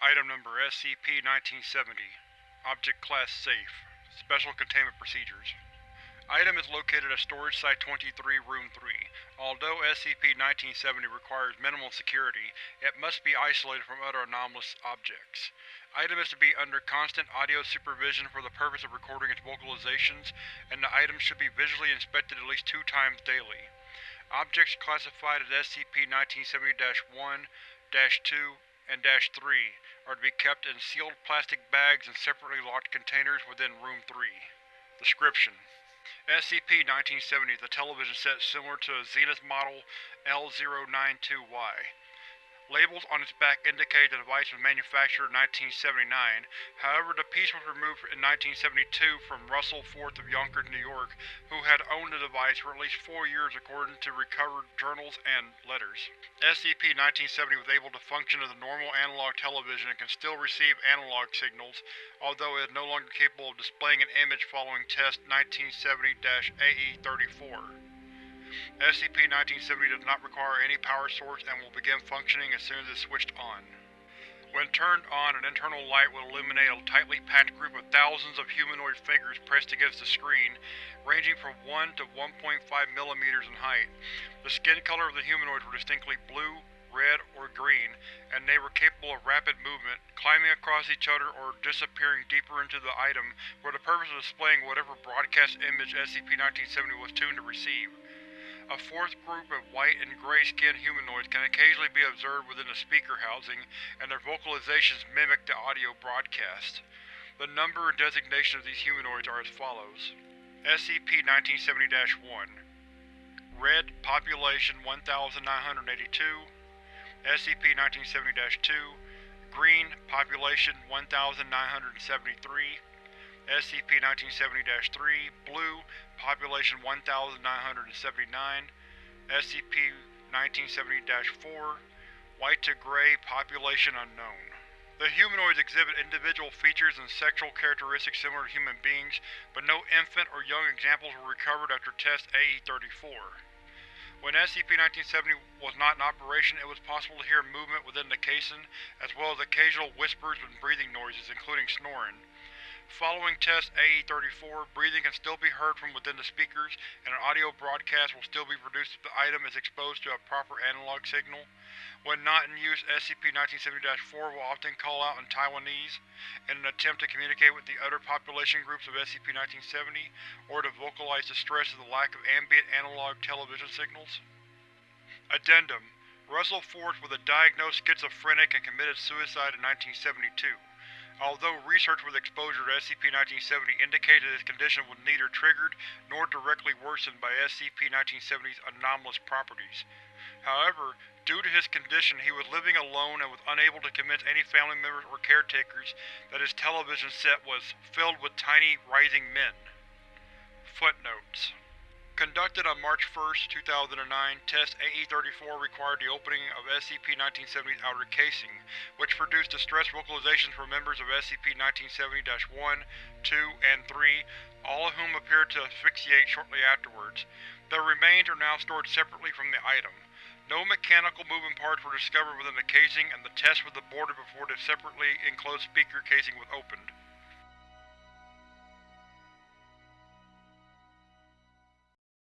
Item Number SCP-1970 Object Class Safe Special Containment Procedures Item is located at Storage Site-23, Room 3. Although SCP-1970 requires minimal security, it must be isolated from other anomalous objects. Item is to be under constant audio supervision for the purpose of recording its vocalizations, and the item should be visually inspected at least two times daily. Objects classified as SCP-1970-1-2 and Dash -3 are to be kept in sealed plastic bags and separately locked containers within Room 3. Description: SCP-1970 is a television set similar to a Zenith Model L092Y. Labels on its back indicate the device was manufactured in 1979, however the piece was removed in 1972 from Russell Forth of Yonkers, New York, who had owned the device for at least four years according to recovered journals and letters. SCP-1970 was able to function as a normal analog television and can still receive analog signals, although it is no longer capable of displaying an image following Test 1970-AE-34. SCP-1970 does not require any power source and will begin functioning as soon as it is switched on. When turned on, an internal light will illuminate a tightly packed group of thousands of humanoid figures pressed against the screen, ranging from 1 to 1.5 millimeters in height. The skin color of the humanoids were distinctly blue, red, or green, and they were capable of rapid movement, climbing across each other or disappearing deeper into the item for the purpose of displaying whatever broadcast image SCP-1970 was tuned to receive. A fourth group of white and gray-skinned humanoids can occasionally be observed within the speaker housing, and their vocalizations mimic the audio broadcast. The number and designation of these humanoids are as follows. SCP-1970-1 Red Population 1982 SCP-1970-2 Green Population 1973 SCP-1970-3 Blue Population 1979 SCP-1970-4 White to Gray Population Unknown The humanoids exhibit individual features and sexual characteristics similar to human beings, but no infant or young examples were recovered after Test AE-34. When SCP-1970 was not in operation, it was possible to hear movement within the casing, as well as occasional whispers and breathing noises, including snoring. Following Test AE-34, breathing can still be heard from within the speakers, and an audio broadcast will still be produced if the item is exposed to a proper analog signal. When not in use, SCP-1970-4 will often call out in Taiwanese, in an attempt to communicate with the other population groups of SCP-1970, or to vocalize distress at the lack of ambient analog television signals. Addendum Russell Forth was a diagnosed schizophrenic and committed suicide in 1972. Although research with exposure to SCP-1970 indicated that his condition was neither triggered nor directly worsened by SCP-1970's anomalous properties. However, due to his condition he was living alone and was unable to convince any family members or caretakers that his television set was filled with tiny, rising men. Footnotes Conducted on March 1, 2009, Test AE-34 required the opening of SCP-1970's outer casing, which produced distress vocalizations from members of SCP-1970-1, 2, and 3, all of whom appeared to asphyxiate shortly afterwards. Their remains are now stored separately from the item. No mechanical moving parts were discovered within the casing, and the test was aborted before the separately enclosed speaker casing was opened.